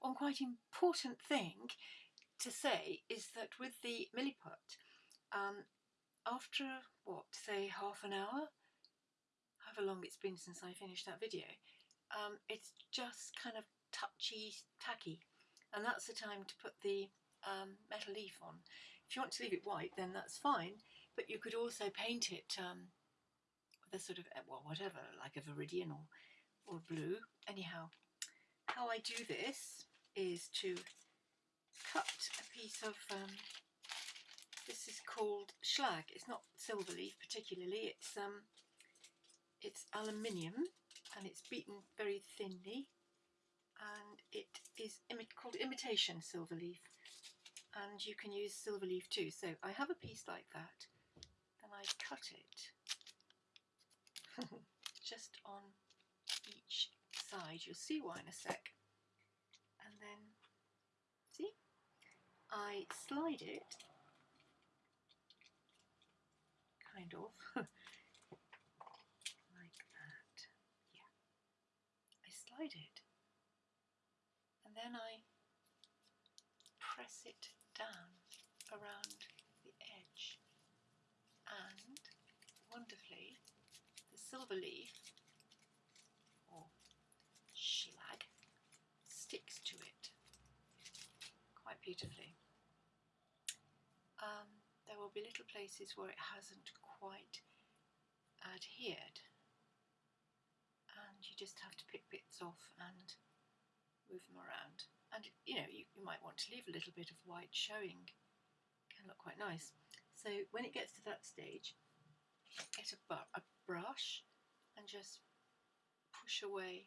one quite important thing to say is that with the Milliput, um, after what, say half an hour, however long it's been since I finished that video, um, it's just kind of touchy, tacky. And that's the time to put the um, metal leaf on. If you want to leave it white, then that's fine, but you could also paint it um, with a sort of, well, whatever, like a viridian or, or blue. Anyhow, how I do this is to cut a piece of, um, this is called schlag, it's not silver leaf particularly, it's, um, it's aluminium and it's beaten very thinly and it is imi called imitation silver leaf and you can use silver leaf too. So I have a piece like that, then I cut it just on each side. You'll see why in a sec. See, I slide it, kind of, like that. Yeah, I slide it, and then I press it down around the edge. And wonderfully the silver leaf or schlag sticks to it quite beautifully. Um, there will be little places where it hasn't quite adhered. And you just have to pick bits off and move them around. And you know you, you might want to leave a little bit of white showing. Can look quite nice. So when it gets to that stage get a, a brush and just push away